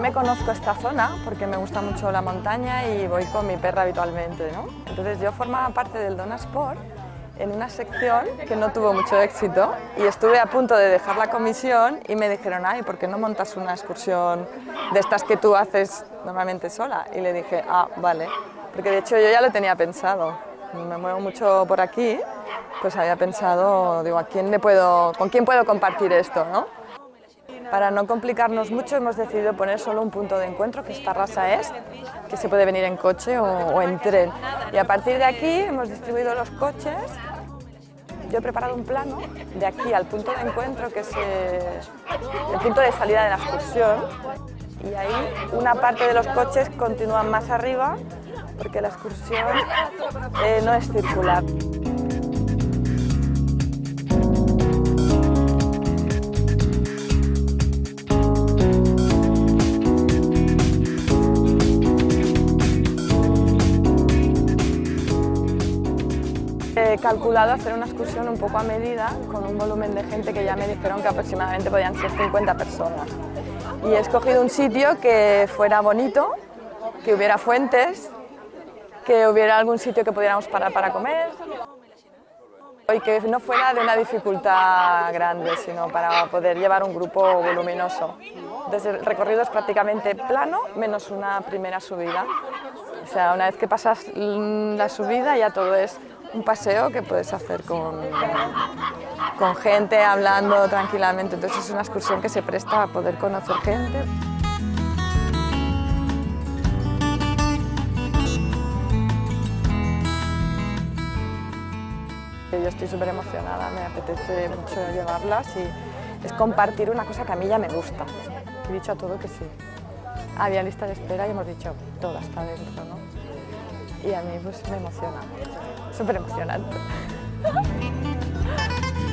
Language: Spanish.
me conozco esta zona porque me gusta mucho la montaña y voy con mi perra habitualmente, ¿no? Entonces yo formaba parte del Donasport en una sección que no tuvo mucho éxito y estuve a punto de dejar la comisión y me dijeron, ay, ¿por qué no montas una excursión de estas que tú haces normalmente sola? Y le dije, ah, vale, porque de hecho yo ya lo tenía pensado, me muevo mucho por aquí, pues había pensado, digo, ¿a quién le puedo, ¿con quién puedo compartir esto? ¿no? Para no complicarnos mucho hemos decidido poner solo un punto de encuentro, que es Tarrasa Est, que se puede venir en coche o, en tren. Y a partir de aquí hemos distribuido los coches. Yo he preparado un plano de aquí al punto de encuentro, que es eh, el punto de salida de la excursión. Y ahí una parte de los coches continúan más arriba, porque la excursión eh, no es circular. He calculado hacer una excursión un poco a medida, con un volumen de gente que ya me dijeron que aproximadamente podían ser 50 personas. Y he escogido un sitio que fuera bonito, que hubiera fuentes, que hubiera algún sitio que pudiéramos parar para comer y que no fuera de una dificultad grande, sino para poder llevar un grupo voluminoso. Desde el recorrido es prácticamente plano, menos una primera subida. O sea, una vez que pasas la subida ya todo es un paseo que puedes hacer con, con gente, hablando tranquilamente. Entonces es una excursión que se presta a poder conocer gente. Yo estoy súper emocionada, me apetece mucho llevarlas y es compartir una cosa que a mí ya me gusta. He dicho a todo que sí. Había lista de espera y hemos dicho, toda está dentro. Y a mí pues me emociona, súper emocionante.